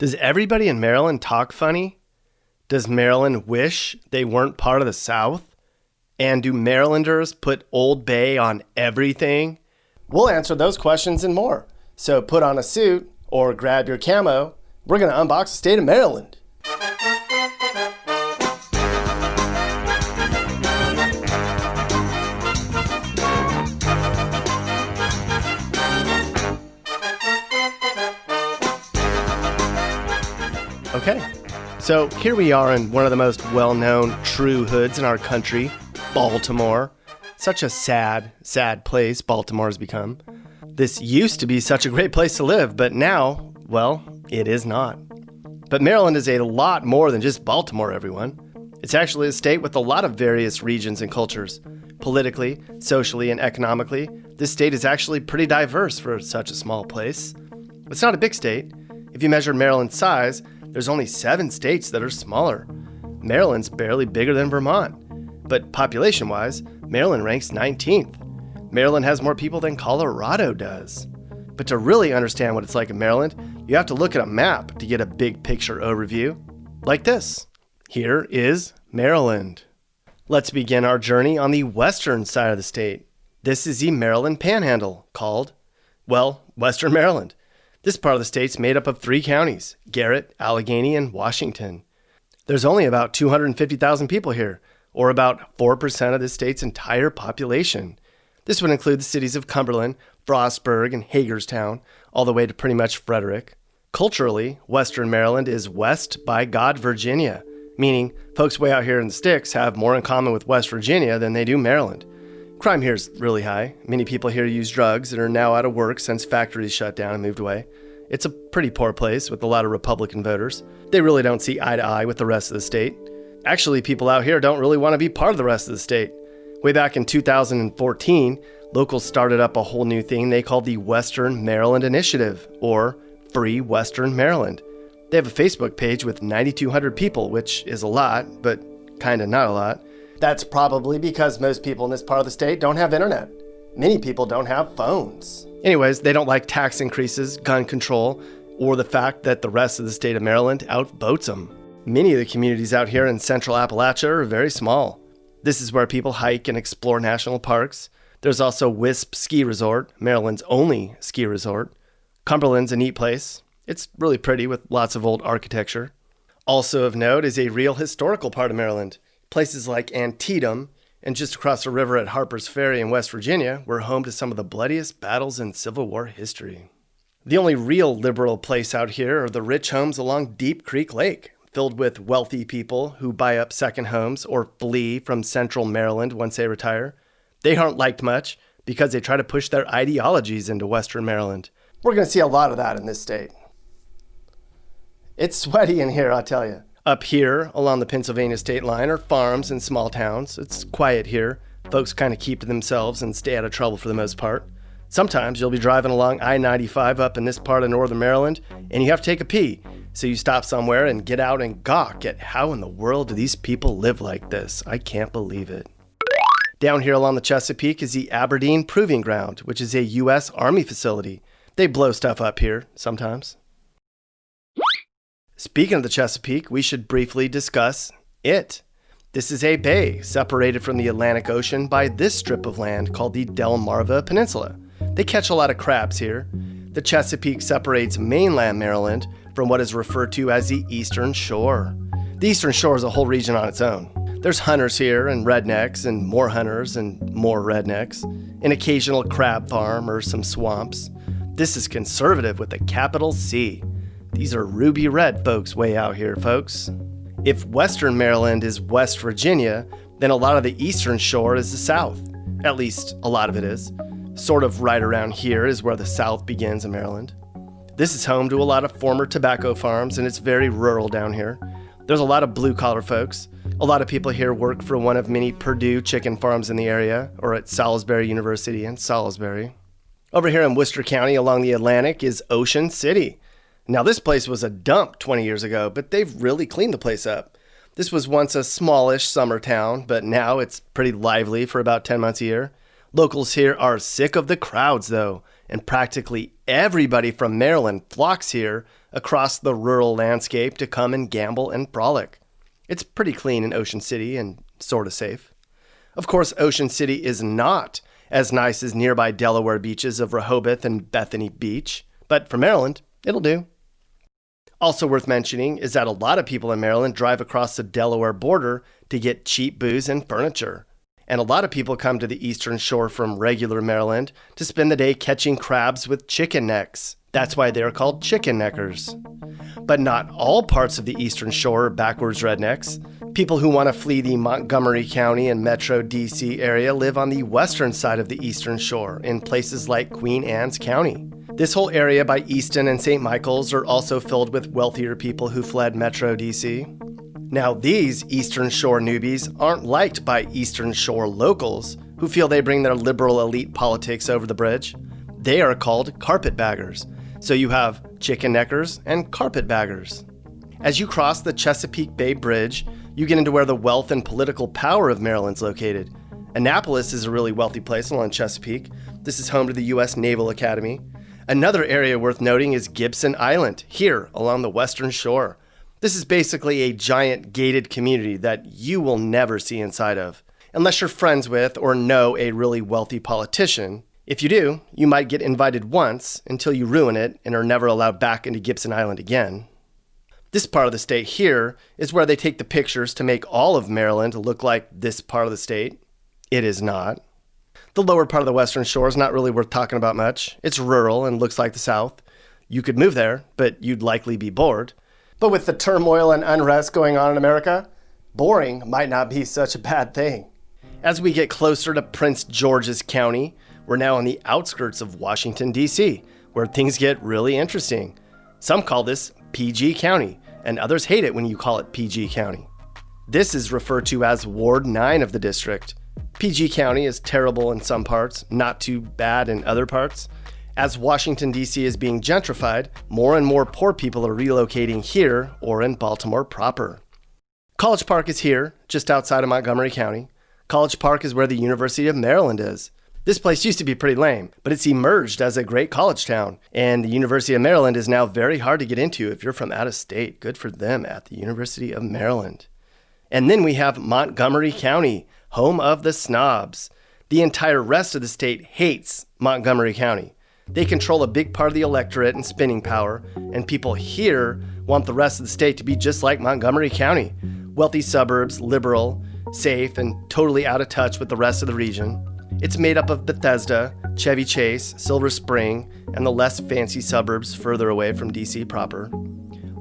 Does everybody in Maryland talk funny? Does Maryland wish they weren't part of the South? And do Marylanders put Old Bay on everything? We'll answer those questions and more. So put on a suit or grab your camo. We're going to unbox the state of Maryland. Okay, so here we are in one of the most well known true hoods in our country, Baltimore. Such a sad, sad place Baltimore has become. This used to be such a great place to live, but now, well, it is not. But Maryland is a lot more than just Baltimore, everyone. It's actually a state with a lot of various regions and cultures. Politically, socially, and economically, this state is actually pretty diverse for such a small place. It's not a big state. If you measure Maryland's size, there's only seven states that are smaller. Maryland's barely bigger than Vermont. But population wise, Maryland ranks 19th. Maryland has more people than Colorado does. But to really understand what it's like in Maryland, you have to look at a map to get a big picture overview. Like this. Here is Maryland. Let's begin our journey on the western side of the state. This is the Maryland Panhandle, called, well, Western Maryland. This part of the state's made up of three counties Garrett, Allegany, and Washington. There's only about 250,000 people here, or about 4% of the state's entire population. This would include the cities of Cumberland, Frostburg, and Hagerstown, all the way to pretty much Frederick. Culturally, Western Maryland is West by God, Virginia, meaning folks way out here in the sticks have more in common with West Virginia than they do Maryland. Crime here is really high. Many people here use drugs and are now out of work since factories shut down and moved away. It's a pretty poor place with a lot of Republican voters. They really don't see eye to eye with the rest of the state. Actually, people out here don't really want to be part of the rest of the state. Way back in 2014, locals started up a whole new thing they called the Western Maryland Initiative, or Free Western Maryland. They have a Facebook page with 9,200 people, which is a lot, but kinda not a lot. That's probably because most people in this part of the state don't have internet. Many people don't have phones. Anyways, they don't like tax increases, gun control, or the fact that the rest of the state of Maryland outvotes them. Many of the communities out here in central Appalachia are very small. This is where people hike and explore national parks. There's also Wisp Ski Resort, Maryland's only ski resort. Cumberland's a neat place. It's really pretty with lots of old architecture. Also of note is a real historical part of Maryland. Places like Antietam and just across the river at Harper's Ferry in West Virginia were home to some of the bloodiest battles in Civil War history. The only real liberal place out here are the rich homes along Deep Creek Lake, filled with wealthy people who buy up second homes or flee from central Maryland once they retire. They aren't liked much because they try to push their ideologies into Western Maryland. We're going to see a lot of that in this state. It's sweaty in here, I'll tell you. Up here, along the Pennsylvania state line, are farms and small towns. It's quiet here. Folks kind of keep to themselves and stay out of trouble for the most part. Sometimes you'll be driving along I 95 up in this part of northern Maryland and you have to take a pee. So you stop somewhere and get out and gawk at how in the world do these people live like this? I can't believe it. Down here along the Chesapeake is the Aberdeen Proving Ground, which is a U.S. Army facility. They blow stuff up here sometimes. Speaking of the Chesapeake, we should briefly discuss it. This is a bay separated from the Atlantic Ocean by this strip of land called the Delmarva Peninsula. They catch a lot of crabs here. The Chesapeake separates mainland Maryland from what is referred to as the Eastern Shore. The Eastern Shore is a whole region on its own. There's hunters here and rednecks and more hunters and more rednecks, an occasional crab farm or some swamps. This is conservative with a capital C. These are ruby red folks way out here, folks. If Western Maryland is West Virginia, then a lot of the Eastern Shore is the South. At least, a lot of it is. Sort of right around here is where the South begins in Maryland. This is home to a lot of former tobacco farms, and it's very rural down here. There's a lot of blue collar folks. A lot of people here work for one of many Perdue chicken farms in the area, or at Salisbury University in Salisbury. Over here in Worcester County along the Atlantic is Ocean City. Now, this place was a dump 20 years ago, but they've really cleaned the place up. This was once a smallish summer town, but now it's pretty lively for about 10 months a year. Locals here are sick of the crowds, though, and practically everybody from Maryland flocks here across the rural landscape to come and gamble and frolic. It's pretty clean in Ocean City and sort of safe. Of course, Ocean City is not as nice as nearby Delaware beaches of Rehoboth and Bethany Beach, but for Maryland, it'll do. Also worth mentioning is that a lot of people in Maryland drive across the Delaware border to get cheap booze and furniture. And a lot of people come to the eastern shore from regular Maryland to spend the day catching crabs with chicken necks. That's why they're called chicken neckers. But not all parts of the eastern shore are backwards rednecks. People who want to flee the Montgomery County and Metro DC area live on the western side of the eastern shore in places like Queen Anne's County. This whole area by Easton and St. Michael's are also filled with wealthier people who fled Metro DC. Now, these Eastern Shore newbies aren't liked by Eastern Shore locals who feel they bring their liberal elite politics over the bridge. They are called carpetbaggers. So you have chicken neckers and carpetbaggers. As you cross the Chesapeake Bay Bridge, you get into where the wealth and political power of Maryland's located. Annapolis is a really wealthy place along Chesapeake. This is home to the U.S. Naval Academy. Another area worth noting is Gibson Island, here along the western shore. This is basically a giant gated community that you will never see inside of, unless you're friends with or know a really wealthy politician. If you do, you might get invited once until you ruin it and are never allowed back into Gibson Island again. This part of the state here is where they take the pictures to make all of Maryland look like this part of the state. It is not. The lower part of the western shore is not really worth talking about much. It's rural and looks like the south. You could move there, but you'd likely be bored. But with the turmoil and unrest going on in America, boring might not be such a bad thing. As we get closer to Prince George's County, we're now on the outskirts of Washington, D.C., where things get really interesting. Some call this PG County, and others hate it when you call it PG County. This is referred to as Ward 9 of the district. PG County is terrible in some parts, not too bad in other parts. As Washington, D.C. is being gentrified, more and more poor people are relocating here or in Baltimore proper. College Park is here, just outside of Montgomery County. College Park is where the University of Maryland is. This place used to be pretty lame, but it's emerged as a great college town, and the University of Maryland is now very hard to get into if you're from out of state. Good for them at the University of Maryland. And then we have Montgomery County, home of the snobs. The entire rest of the state hates Montgomery County. They control a big part of the electorate and spending power, and people here want the rest of the state to be just like Montgomery County wealthy suburbs, liberal, safe, and totally out of touch with the rest of the region. It's made up of Bethesda, Chevy Chase, Silver Spring, and the less fancy suburbs further away from DC proper.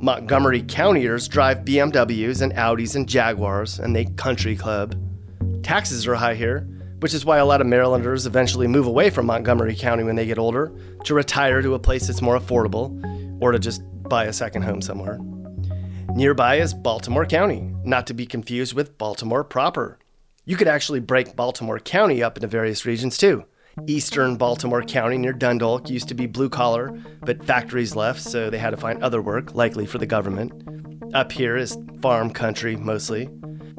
Montgomery Countyers drive BMWs and Audis and Jaguars, and they country club. Taxes are high here, which is why a lot of Marylanders eventually move away from Montgomery County when they get older to retire to a place that's more affordable or to just buy a second home somewhere. Nearby is Baltimore County, not to be confused with Baltimore proper. You could actually break Baltimore County up into various regions too. Eastern Baltimore County near Dundalk used to be blue collar, but factories left, so they had to find other work, likely for the government. Up here is farm country mostly.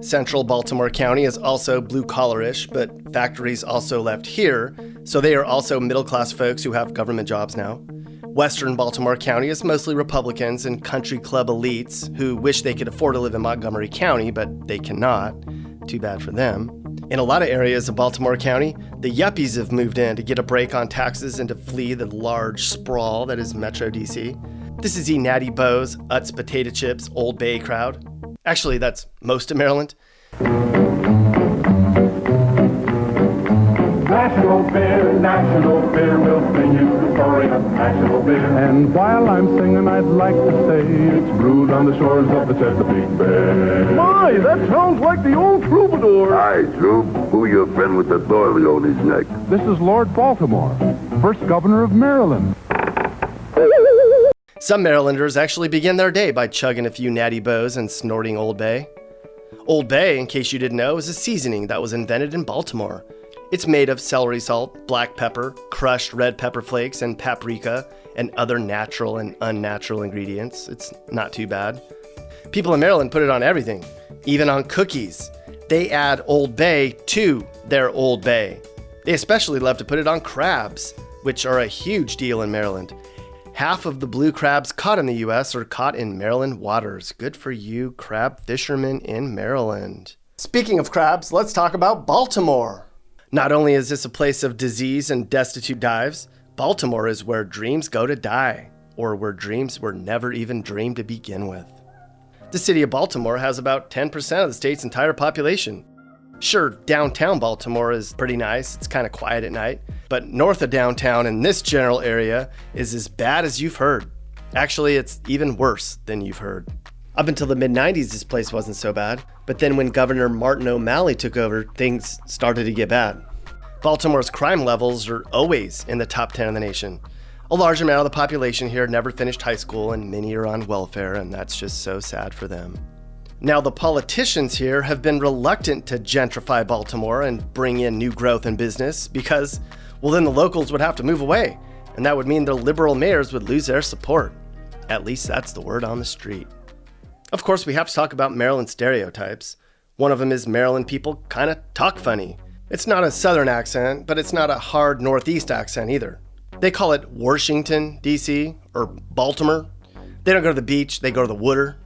Central Baltimore County is also blue collarish, but factories also left here, so they are also middle class folks who have government jobs now. Western Baltimore County is mostly Republicans and country club elites who wish they could afford to live in Montgomery County, but they cannot. Too bad for them. In a lot of areas of Baltimore County, the yuppies have moved in to get a break on taxes and to flee the large sprawl that is Metro DC. This is the Natty Bohs, Utz Potato Chips, Old Bay crowd. Actually, that's most of Maryland. National beer, national beer, we'll sing you the story of national beer. And while I'm singing, I'd like to say it's brewed on the shores of the Chesapeake Bay. My, that sounds like the old troubadour. Hi, Troop. Who your friend with the doily on his neck? This is Lord Baltimore, first governor of Maryland. Some Marylanders actually begin their day by chugging a few Natty Bohs and snorting Old Bay. Old Bay, in case you didn't know, is a seasoning that was invented in Baltimore. It's made of celery salt, black pepper, crushed red pepper flakes, and paprika, and other natural and unnatural ingredients. It's not too bad. People in Maryland put it on everything, even on cookies. They add Old Bay to their Old Bay. They especially love to put it on crabs. which are a huge deal in Maryland. Half of the blue crabs caught in the US are caught in Maryland waters. Good for you, crab fishermen in Maryland. Speaking of crabs, let's talk about Baltimore. Not only is this a place of disease and destitute dives, Baltimore is where dreams go to die, or where dreams were never even dreamed to begin with. The city of Baltimore has about 10% of the state's entire population. Sure, downtown Baltimore is pretty nice, it's kind of quiet at night, but north of downtown in this general area is as bad as you've heard. Actually, it's even worse than you've heard. Up until the mid 90s, this place wasn't so bad, but then when Governor Martin O'Malley took over, things started to get bad. Baltimore's crime levels are always in the top 10 in the nation. A large amount of the population here never finished high school, and many are on welfare, and that's just so sad for them. Now, the politicians here have been reluctant to gentrify Baltimore and bring in new growth and business because, well, then the locals would have to move away, and that would mean the liberal mayors would lose their support. At least that's the word on the street. Of course, we have to talk about Maryland stereotypes. One of them is Maryland people kind of talk funny. It's not a southern accent, but it's not a hard northeast accent either. They call it Washington, D.C., or Baltimore. They don't go to the beach, they go to the water.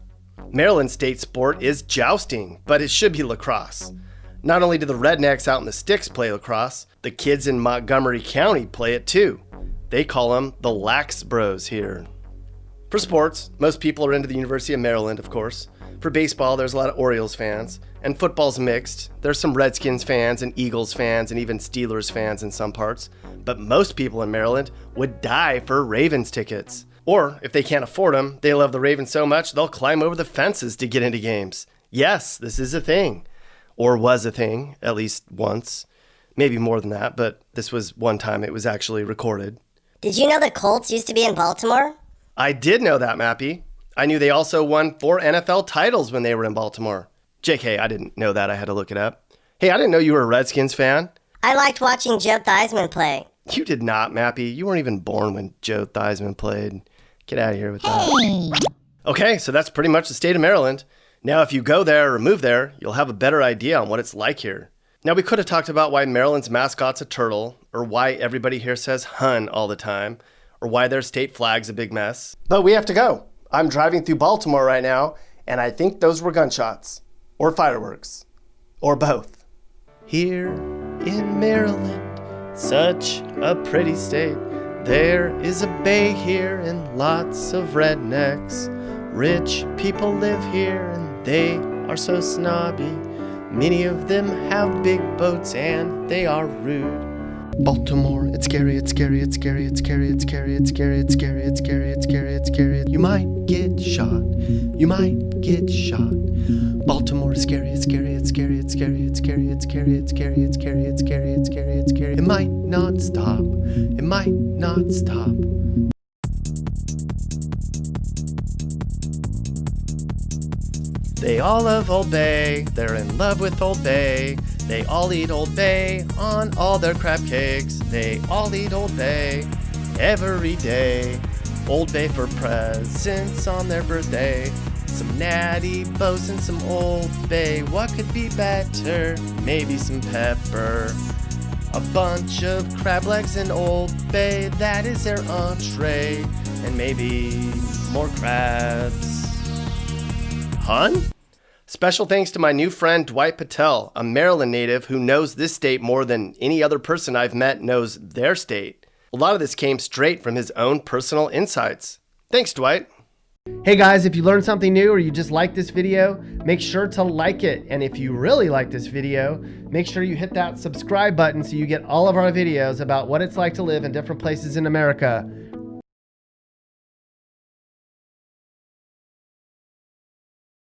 Maryland state sport is jousting, but it should be lacrosse. Not only do the rednecks out in the sticks play lacrosse, the kids in Montgomery County play it too. They call them the Lax Bros here. For sports, most people are into the University of Maryland, of course. For baseball, there's a lot of Orioles fans. And football's mixed. There's some Redskins fans and Eagles fans and even Steelers fans in some parts. But most people in Maryland would die for Ravens tickets. Or if they can't afford them, they love the Ravens so much they'll climb over the fences to get into games. Yes, this is a thing. Or was a thing, at least once. Maybe more than that, but this was one time it was actually recorded. Did you know the Colts used to be in Baltimore? I did know that, Mappy. I knew they also won four NFL titles when they were in Baltimore. JK, I didn't know that. I had to look it up. Hey, I didn't know you were a Redskins fan. I liked watching Joe Theismann play. You did not, Mappy. You weren't even born when Joe Theismann played. Get out of here with that. Okay, so that's pretty much the state of Maryland. Now, if you go there or move there, you'll have a better idea on what it's like here. Now, we could have talked about why Maryland's mascot's a turtle, or why everybody here says hun all the time, or why their state flag's a big mess. But we have to go. I'm driving through Baltimore right now, and I think those were gunshots or fireworks, or both. Here in Maryland, such a pretty state. There is a bay here and lots of rednecks. Rich people live here and they are so snobby. Many of them have big boats and they are rude. Baltimore, it's scary, it's scary, it's scary, it's scary, it's scary, it's scary, it's scary, it's scary, it's scary, it's scary. You might get shot. You might get shot. Baltimore is scary, it's scary, it's scary, it's scary, it's scary, it's scary, it's scary, it's scary, it's scary, it's scary, it's scary. It might not stop. It might not stop. They all love Old Bay, they're in love with Old Bay. They all eat Old Bay on all their crab cakes. They all eat Old Bay every day. Old Bay for presents on their birthday. Some natty bohs and some Old Bay. What could be better? Maybe some pepper. A bunch of crab legs and Old Bay, that is their entree. And maybe more crabs. Hun? Special thanks to my new friend Dwight Patel, a Maryland native who knows this state more than any other person I've met knows their state. A lot of this came straight from his own personal insights. Thanks, Dwight. Hey guys, if you learned something new or you just like this video, make sure to like it. And if you really like this video, make sure you hit that subscribe button so you get all of our videos about what it's like to live in different places in America.